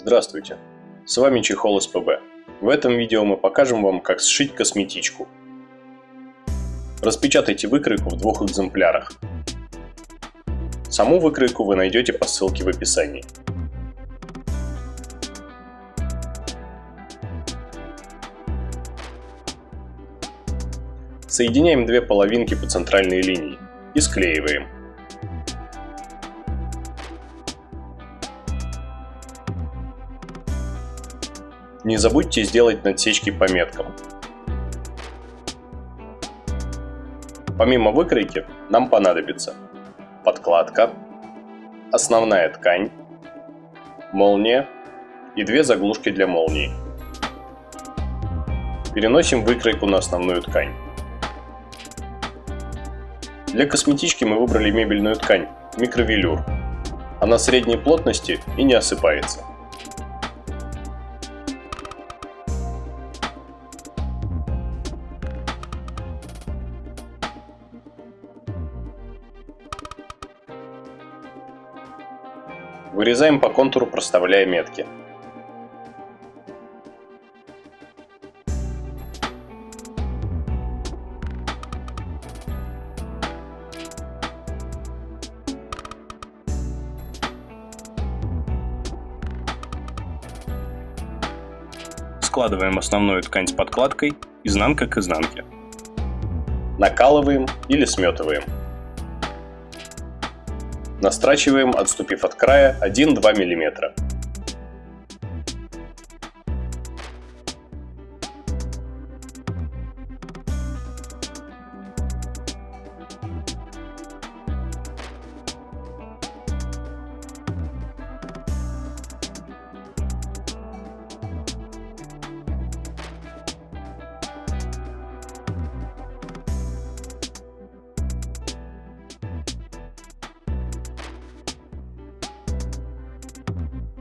Здравствуйте, с вами Чехол СПБ. В этом видео мы покажем вам, как сшить косметичку. Распечатайте выкройку в двух экземплярах. Саму выкройку вы найдете по ссылке в описании. Соединяем две половинки по центральной линии и склеиваем. Не забудьте сделать надсечки по меткам. Помимо выкройки нам понадобится подкладка, основная ткань, молния и две заглушки для молнии. Переносим выкройку на основную ткань. Для косметички мы выбрали мебельную ткань микровелюр. Она средней плотности и не осыпается. Вырезаем по контуру, проставляя метки. Складываем основную ткань с подкладкой изнанка к изнанке. Накалываем или сметываем. Настрачиваем, отступив от края 1-2 мм.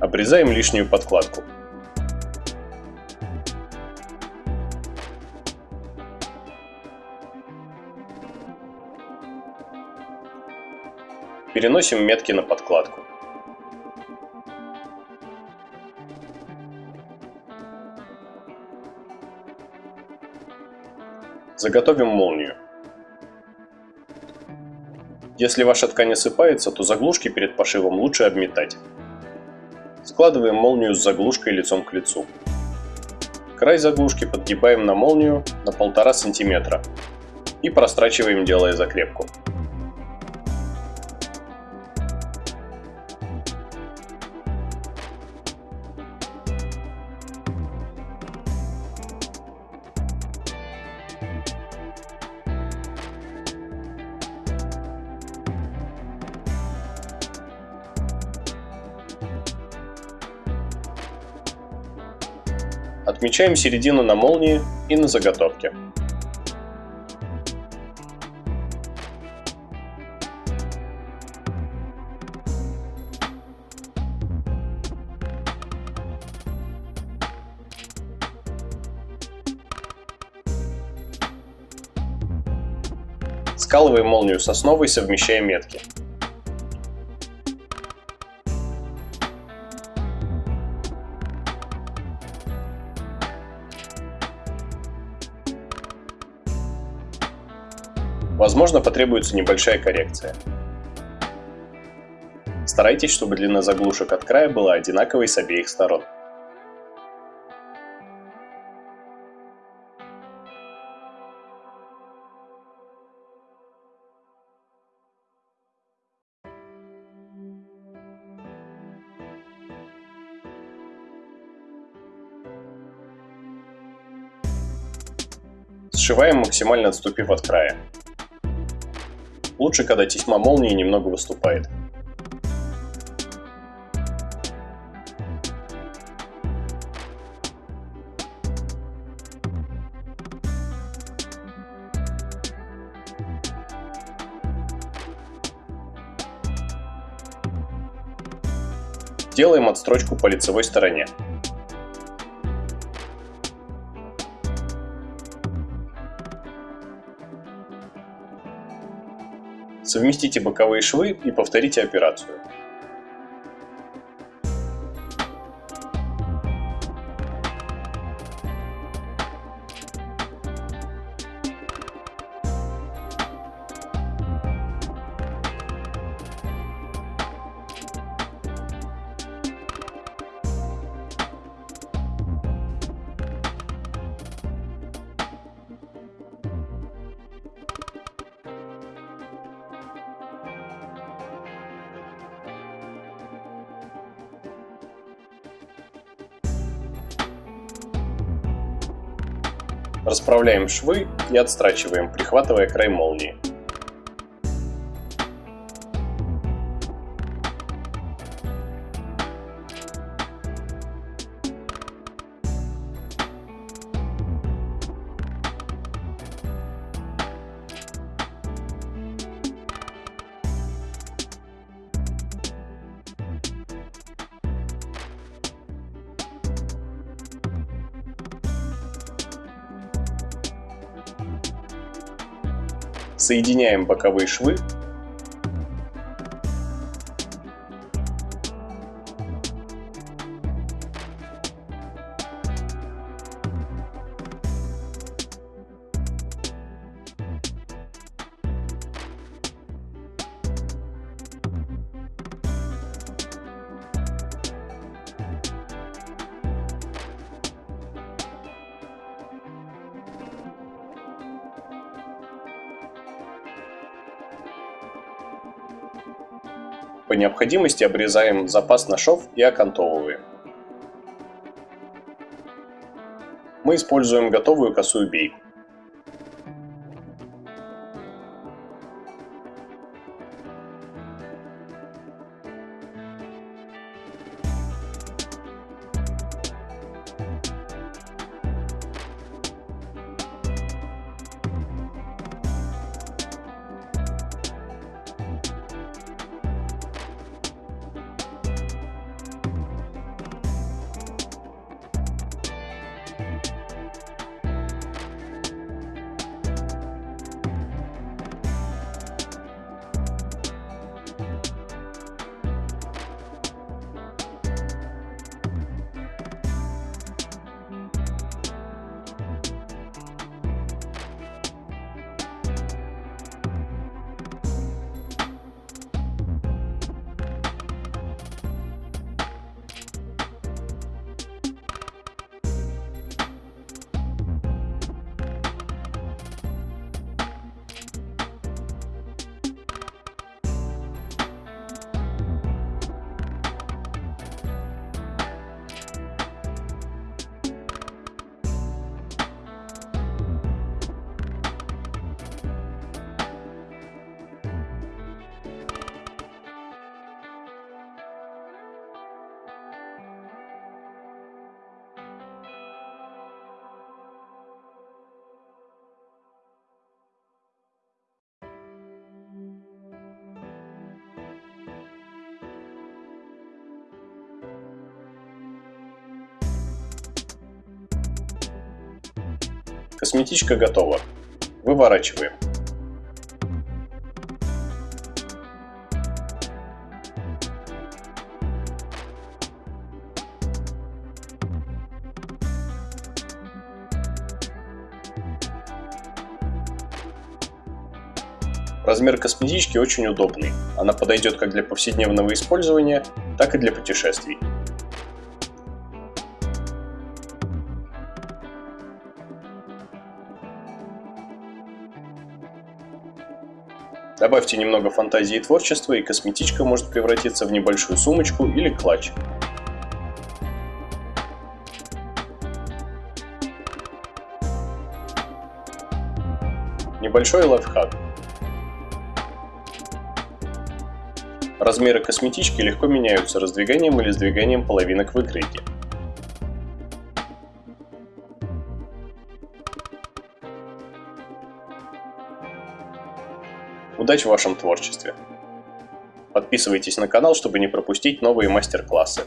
Обрезаем лишнюю подкладку. Переносим метки на подкладку. Заготовим молнию. Если ваша ткань осыпается, то заглушки перед пошивом лучше обметать. Складываем молнию с заглушкой лицом к лицу. Край заглушки подгибаем на молнию на 1,5 см и прострачиваем, делая закрепку. Отмечаем середину на молнии и на заготовке. Скалываем молнию с основой, совмещая метки. Возможно, потребуется небольшая коррекция. Старайтесь, чтобы длина заглушек от края была одинаковой с обеих сторон. Сшиваем максимально отступив от края. Лучше, когда тесьма молнии немного выступает. Делаем отстрочку по лицевой стороне. Совместите боковые швы и повторите операцию. Расправляем швы и отстрачиваем, прихватывая край молнии. Соединяем боковые швы. По необходимости обрезаем запас на шов и окантовываем. Мы используем готовую косую бейку. Косметичка готова. Выворачиваем. Размер косметички очень удобный. Она подойдет как для повседневного использования, так и для путешествий. Добавьте немного фантазии и творчества, и косметичка может превратиться в небольшую сумочку или клатч. Небольшой лайфхак. Размеры косметички легко меняются раздвиганием или сдвиганием половинок выкройки. Удачи в вашем творчестве! Подписывайтесь на канал, чтобы не пропустить новые мастер-классы.